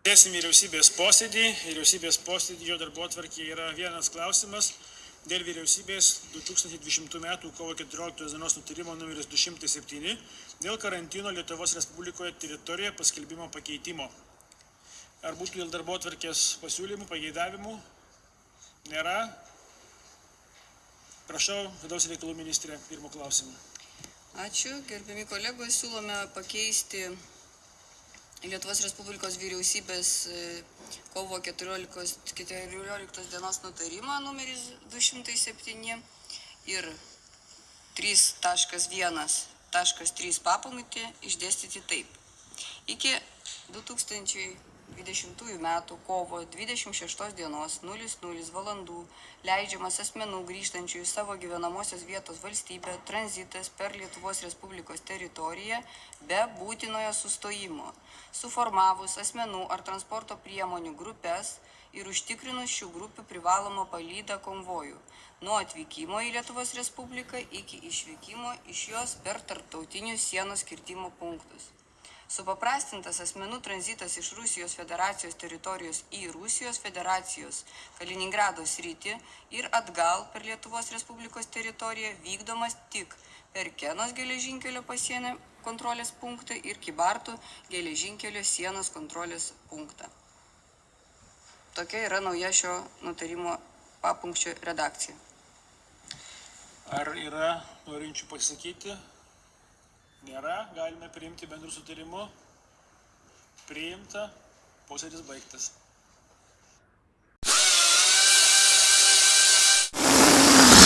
Tęsim vyriausybės posėdį. Vyriausybės posėdžio darbo atvarkė yra vienas klausimas dėl vyriausybės 2020 m. kovo 14 dienos nutarimo numeris 207 dėl karantino Lietuvos Respublikoje teritorijoje paskelbimo pakeitimo. Ar būtų dėl darbo atvarkės pasiūlymų, pageidavimų? Nėra. Prašau, vidaus reikalų ministrė, pirmo klausimą. Ačiū, gerbiami kolegos, siūlome pakeisti Lietuvos Respublikos vyriausybės e, kovo 14, 14 dienos nutarimą numeris 207 ir 3.1.3 papunkti išdėstyti taip. Iki 2020 m. kovo 26 dienos 00 valandų leidžiamas asmenų grįžtančių į savo gyvenamosios vietos valstybę tranzitas per Lietuvos Respublikos teritoriją be būtinojo sustojimo, suformavus asmenų ar transporto priemonių grupės ir užtikrinus šių grupių privalomą palydą konvojų nuo atvykimo į Lietuvos Respubliką iki išvykimo iš jos per tarptautinius sienos kirtimo punktus. Supaprastintas asmenų tranzitas iš Rusijos federacijos teritorijos į Rusijos federacijos Kaliningrado sritį ir atgal per Lietuvos Respublikos teritoriją vykdomas tik per Kenos geležinkelio pasienio kontrolės punktą ir Kibartų geležinkelio sienos kontrolės punktą. Tokia yra nauja šio nutarimo papunkčio redakcija. Ar yra norinčių pasakyti? Nėra. Galime priimti bendrų sutarimų. Priimta. Posėdis baigtas.